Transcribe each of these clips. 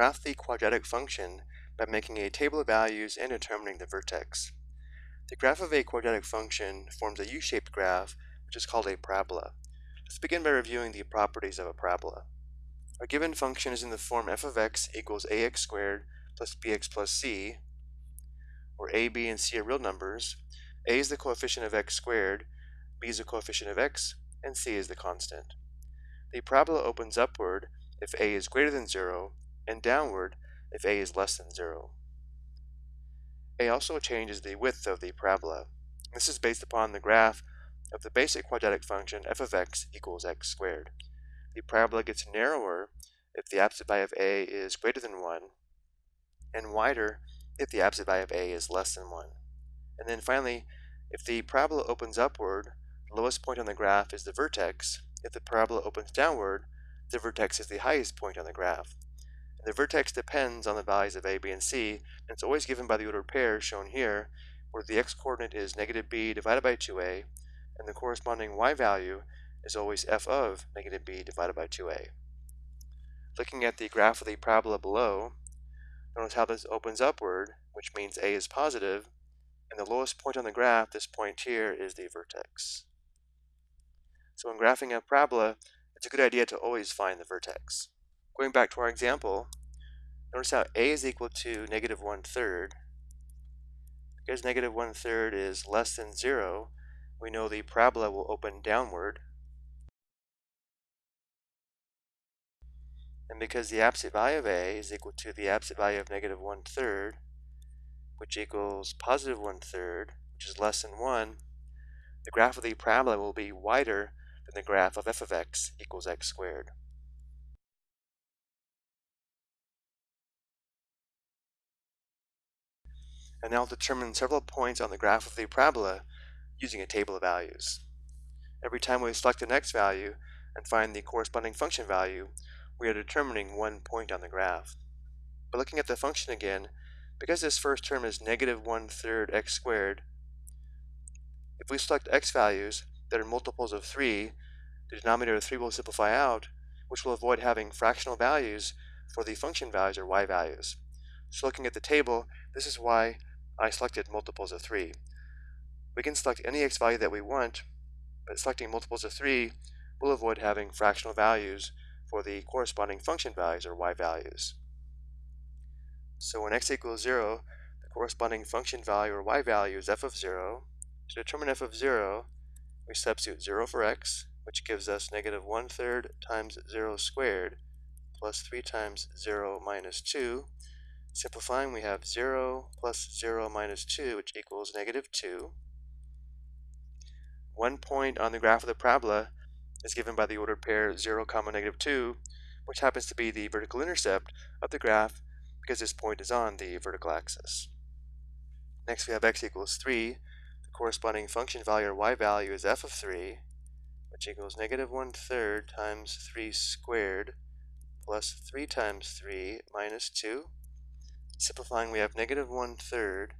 graph the quadratic function by making a table of values and determining the vertex. The graph of a quadratic function forms a U-shaped graph, which is called a parabola. Let's begin by reviewing the properties of a parabola. Our given function is in the form f of x equals ax squared plus bx plus c, where a, b, and c are real numbers. a is the coefficient of x squared, b is the coefficient of x, and c is the constant. The parabola opens upward if a is greater than 0, and downward if a is less than 0. a also changes the width of the parabola. This is based upon the graph of the basic quadratic function f of x equals x squared. The parabola gets narrower if the absolute value of a is greater than 1, and wider if the absolute value of a is less than 1. And then finally, if the parabola opens upward, the lowest point on the graph is the vertex. If the parabola opens downward, the vertex is the highest point on the graph. And the vertex depends on the values of a, b, and c, and it's always given by the ordered pair shown here, where the x-coordinate is negative b divided by 2a, and the corresponding y value is always f of negative b divided by 2a. Looking at the graph of the parabola below, notice how this opens upward, which means a is positive, and the lowest point on the graph, this point here, is the vertex. So when graphing a parabola, it's a good idea to always find the vertex. Going back to our example, notice how a is equal to negative one-third. Because negative one-third is less than zero, we know the parabola will open downward. And because the absolute value of a is equal to the absolute value of negative one-third, which equals positive one-third, which is less than 1, the graph of the parabola will be wider than the graph of f of x equals x squared. And now determine several points on the graph of the parabola using a table of values. Every time we select an x value and find the corresponding function value, we are determining one point on the graph. But looking at the function again, because this first term is negative one-third x squared, if we select x values that are multiples of 3, the denominator of 3 will simplify out, which will avoid having fractional values for the function values or y values. So looking at the table, this is why I selected multiples of 3. We can select any x value that we want, but selecting multiples of 3 will avoid having fractional values for the corresponding function values or y values. So when x equals 0, the corresponding function value or y value is f of 0. To determine f of 0, we substitute 0 for x, which gives us negative 1 third times 0 squared plus 3 times 0 minus 2. Simplifying, we have 0 plus 0 minus 2, which equals negative 2. One point on the graph of the parabola is given by the ordered pair 0, comma negative 2, which happens to be the vertical intercept of the graph because this point is on the vertical axis. Next we have x equals 3. The corresponding function value or y value is f of 3, which equals negative 1 third times 3 squared plus 3 times 3 minus 2. Simplifying, we have negative 1 third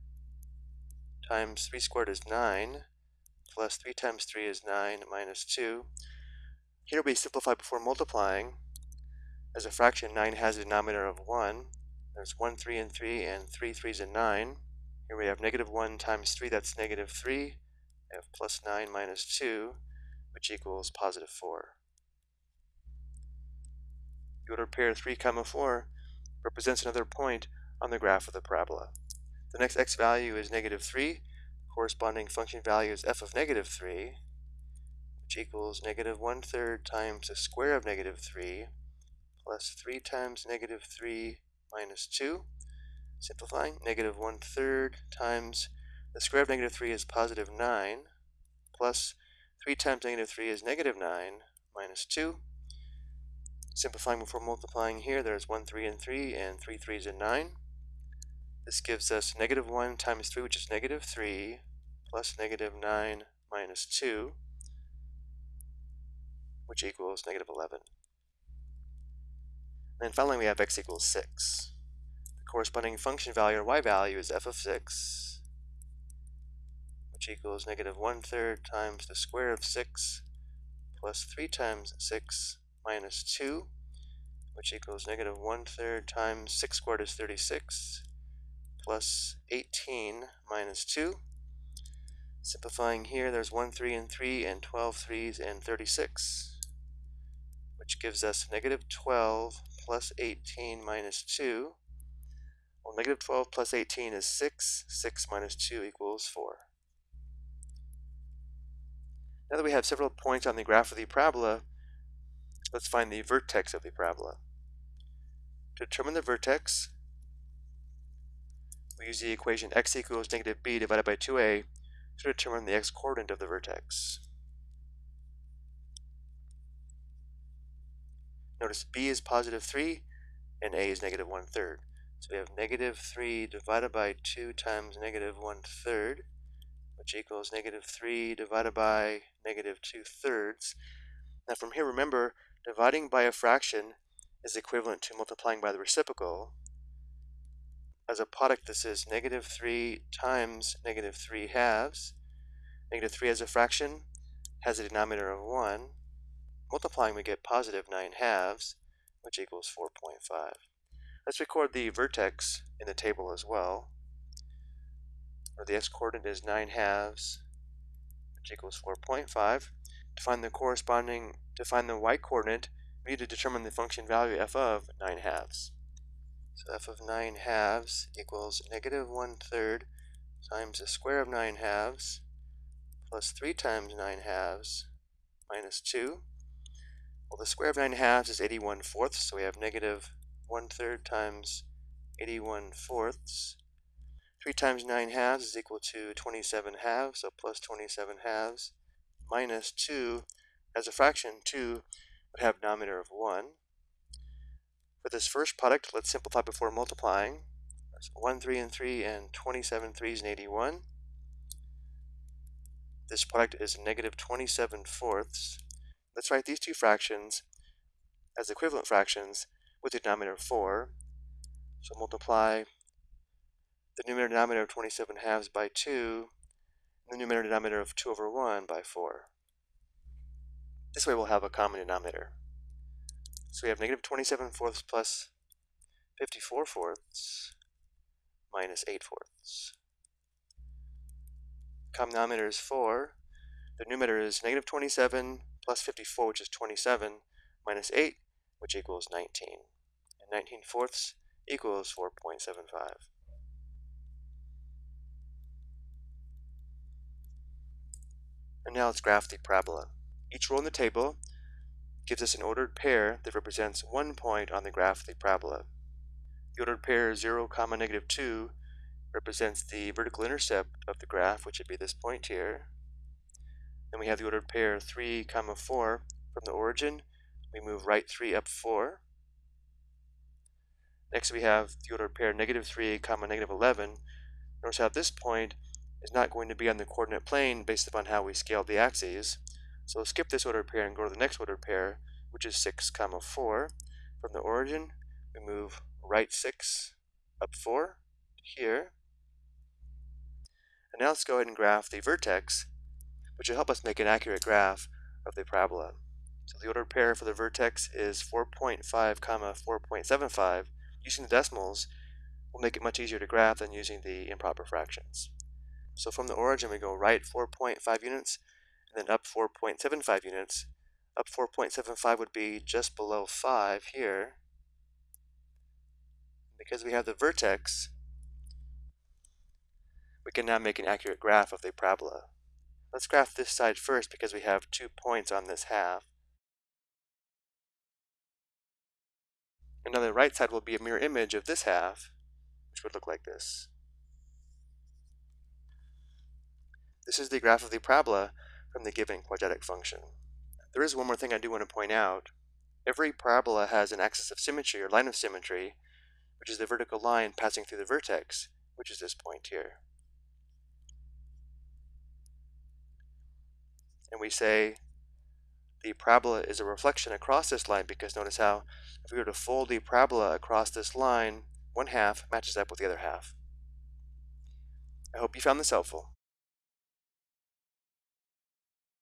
times 3 squared is 9 plus 3 times 3 is 9 minus 2. Here we simplify before multiplying. As a fraction, 9 has a denominator of 1. There's 1, 3, and 3, and 3 3s and 9. Here we have negative 1 times 3, that's negative 3. We have plus 9 minus 2 which equals positive 4. The ordered pair 3 comma 4 represents another point on the graph of the parabola. The next x value is negative 3. Corresponding function value is f of negative 3, which equals negative 1 third times the square of negative 3 plus 3 times negative 3 minus 2. Simplifying, negative 1 third times the square of negative 3 is positive 9 plus 3 times negative 3 is negative 9 minus 2. Simplifying before multiplying here, there's 1, 3, and 3, and 3 3s and 9. This gives us negative 1 times 3, which is negative 3, plus negative 9 minus 2, which equals negative 11. And then finally we have x equals 6. The corresponding function value or y value is f of 6, which equals negative 1 third times the square of 6 plus 3 times 6 minus 2. which equals negative 1 third times 6 squared is 36, plus 18 minus 2. Simplifying here, there's 1 3 and 3, and 12 threes and 36, which gives us negative 12 plus 18 minus 2. Well, negative 12 plus 18 is 6. 6 minus 2 equals 4. Now that we have several points on the graph of the parabola, let's find the vertex of the parabola. To determine the vertex, we use the equation x equals negative b divided by 2a to determine the x-coordinate of the vertex. Notice b is positive 3 and a is negative 1 third. So we have negative 3 divided by 2 times negative 1 third, which equals negative 3 divided by negative 2 thirds. Now from here, remember, dividing by a fraction is equivalent to multiplying by the reciprocal. As a product, this is negative 3 times negative 3 halves. Negative 3 as a fraction has a denominator of 1. Multiplying, we get positive 9 halves, which equals 4.5. Let's record the vertex in the table as well, where the x-coordinate is 9 halves, which equals 4.5. To find the corresponding, to find the y-coordinate, we need to determine the function value f of 9 halves. So f of 9 halves equals negative 1 third times the square of 9 halves plus 3 times 9 halves minus 2. Well, the square of 9 halves is 81 fourths, so we have negative 1 third times 81 fourths. 3 times 9 halves is equal to 27 halves, so plus 27 halves, minus 2. As a fraction, 2 would have denominator of 1. For this first product, let's simplify before multiplying. So 1, 3, and 3, and 27 3s and 81. This product is negative 27 fourths. Let's write these two fractions as equivalent fractions with the denominator of 4. So multiply the numerator and denominator of 27 halves by 2, and the numerator and denominator of 2 over 1 by 4. This way we'll have a common denominator. So we have negative 27 fourths plus 54 fourths minus 8 fourths. Common denominator is 4. The numerator is negative 27 plus 54, which is 27, minus 8, which equals 19. And 19 fourths equals 4.75. And now let's graph the parabola. Each row in the table gives us an ordered pair that represents one point on the graph of the parabola. The ordered pair 0, comma negative 2 represents the vertical intercept of the graph, which would be this point here. Then we have the ordered pair 3, comma 4 from the origin. We move right 3 up 4. Next we have the ordered pair negative 3, comma negative 11. Notice how this point is not going to be on the coordinate plane based upon how we scaled the axes. So skip this ordered pair and go to the next ordered pair, which is 6, comma 4. From the origin, we move right 6 up 4 here. And now let's go ahead and graph the vertex, which will help us make an accurate graph of the parabola. So the ordered pair for the vertex is 4.5 comma 4.75. Using the decimals will make it much easier to graph than using the improper fractions. So from the origin we go right 4.5 units, and then up 4.75 units. Up 4.75 would be just below 5 here. Because we have the vertex, we can now make an accurate graph of the parabola. Let's graph this side first because we have two points on this half. And on the right side will be a mirror image of this half, which would look like this. This is the graph of the parabola from the given quadratic function. There is one more thing I do want to point out. Every parabola has an axis of symmetry or line of symmetry, which is the vertical line passing through the vertex, which is this point here. And we say the parabola is a reflection across this line because notice how if we were to fold the parabola across this line, one half matches up with the other half. I hope you found this helpful.